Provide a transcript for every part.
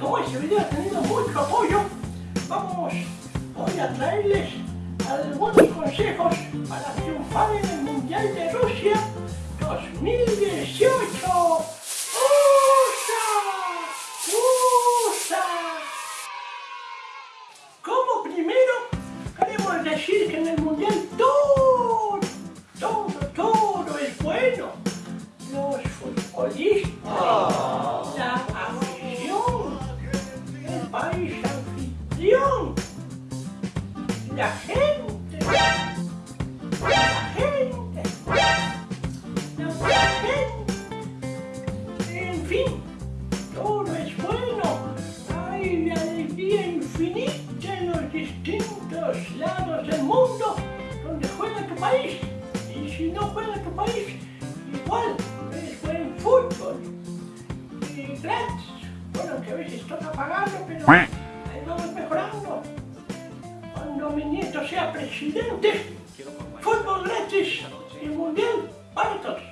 como este video ha tenido mucho apoyo, vamos hoy a traerles algunos consejos para triunfar en el Mundial de Rusia 2018. Es buen fútbol. Y gratis. Bueno, que a veces toca pagarlo, pero ahí vamos mejorando. Cuando mi nieto sea presidente, fútbol gratis y mundial para todos.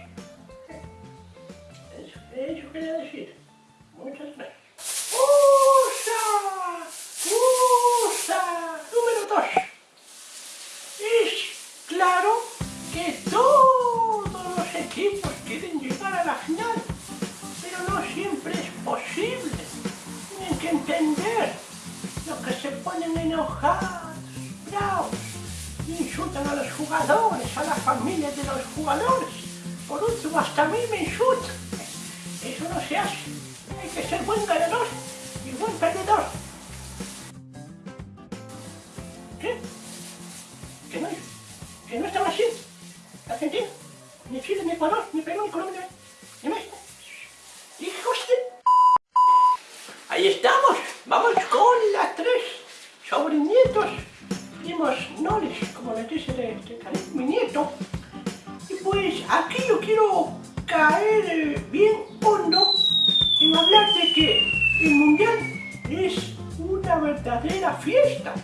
Eso, eso quería decir. Bravos, insultan a los jugadores, a las familias de los jugadores. Por último, hasta a mí me insultan. Eso no se hace. Hay que ser buen ganador y buen perdedor. ¿Qué? ¿Que no, que no están así? Argentina, ni Chile, ni Ecuador, ni Perú, ni Colombia, ni México. ¡Hijos de... Ahí estamos. Vamos con sobrinietos, primos nones, como les dice de, de cariño, mi nieto. Y pues aquí yo quiero caer eh, bien hondo en hablar de que el mundial es una verdadera fiesta.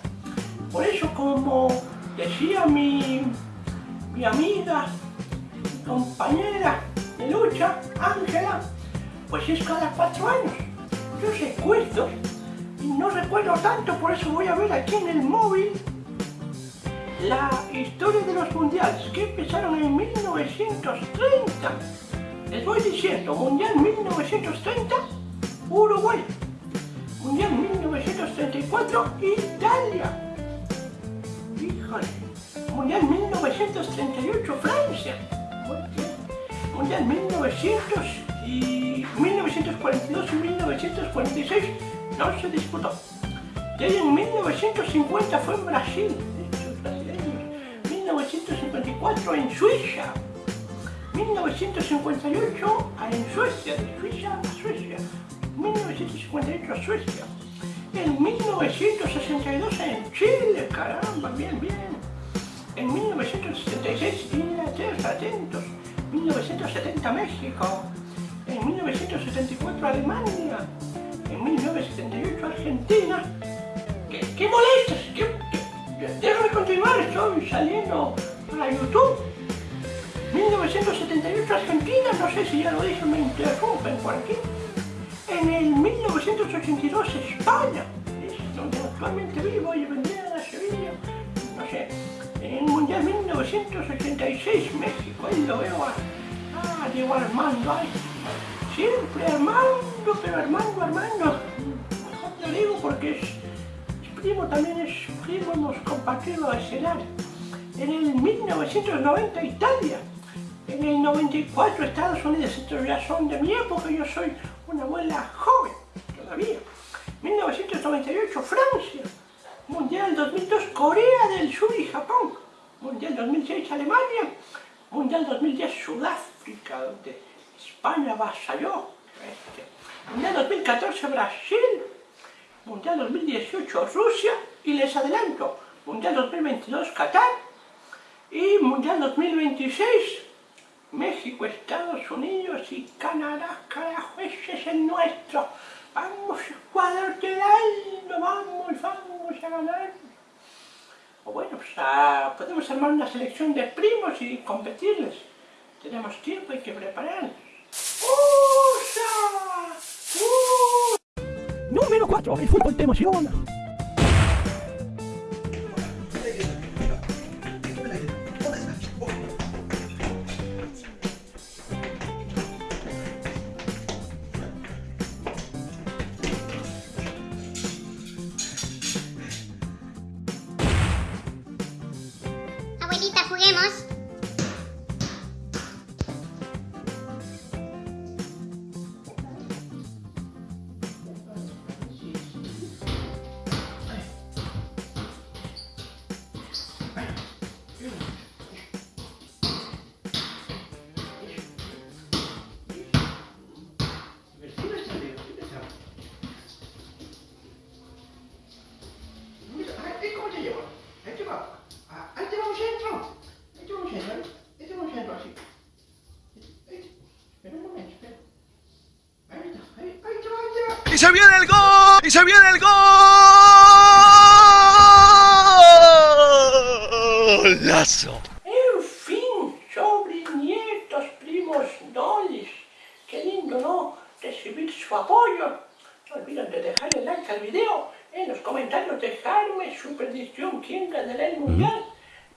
Por eso, como decía mi, mi amiga, mi compañera de lucha, Ángela, pues es cada cuatro años. Yo recuerdo, no recuerdo tanto, por eso voy a ver aquí en el móvil la historia de los mundiales que empezaron en 1930. Les voy diciendo, Mundial 1930, Uruguay. Mundial 1934, Italia. Híjole. Mundial 1938, Francia. Mundial 1900 y 1942 y 1946 no se disputó. De ahí en 1950 fue en Brasil, estos brasileños. 1954 en Suiza. 1958 en Suecia, de Suiza a Suecia. 1958 a Suecia. En 1962 en Chile, caramba, bien, bien. En 1966 Inglaterra, atentos. 1970 México. En 1974 Alemania. En 1978 Argentina. ¿Qué, qué molestas? ¿Qué? Déjame continuar, estoy saliendo para YouTube. 1978 Argentina, no sé si ya lo dije, me interrumpen por aquí. En el 1982 España, es donde actualmente vivo y vendría a Sevilla, no sé. En el Mundial 1986 México, ahí lo veo a, a Diego Armando, ahí. Siempre Armando, pero Armando, Armando, mejor te digo porque es, primo, también es primo, hemos compartido escenario. En el 1990 Italia, en el 94 Estados Unidos, estos ya son de mi época, yo soy una abuela joven todavía. 1998 Francia, Mundial 2002 Corea del Sur y Japón, Mundial 2006 Alemania, Mundial 2010 Sudáfrica, España avasalló. Este. Mundial 2014 Brasil, Mundial 2018 Rusia y les adelanto, Mundial 2022 Qatar y Mundial 2026 México, Estados Unidos y Canadá, carajo, ese es el nuestro. Vamos, Ecuador quedando, vamos, vamos a ganar. O bueno, pues ah, podemos armar una selección de primos y competirles. Tenemos tiempo, hay que prepararnos. Número 4. El fútbol te emociona. ¡Y se viene el gol! ¡Y se viene el golazo! En fin, sobrinietos, primos, dolis. Qué lindo, ¿no? Recibir su apoyo. No olviden de dejarle like al video. En los comentarios dejarme su predicción. ¿Quién ganará el mundial?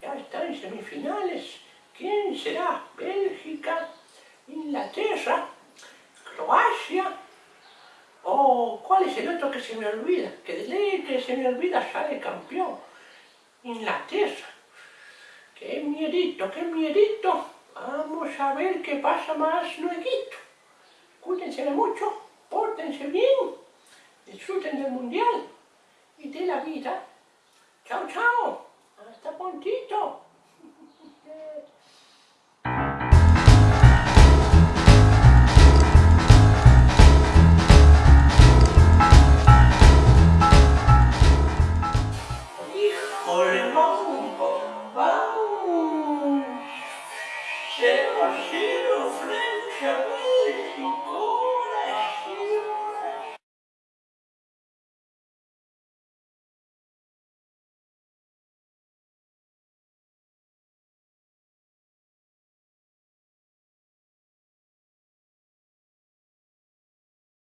Ya está en semifinales. ¿Quién será? Bélgica, Inglaterra, Croacia. ¿O cuál es el otro que se me olvida? Que de que se me olvida sale campeón. Inglaterra. ¡Qué miedito, qué miedito! Vamos a ver qué pasa más luego. Cuídense de mucho, pórtense bien, disfruten del mundial y de la vida. Chao, chao. Hasta prontito.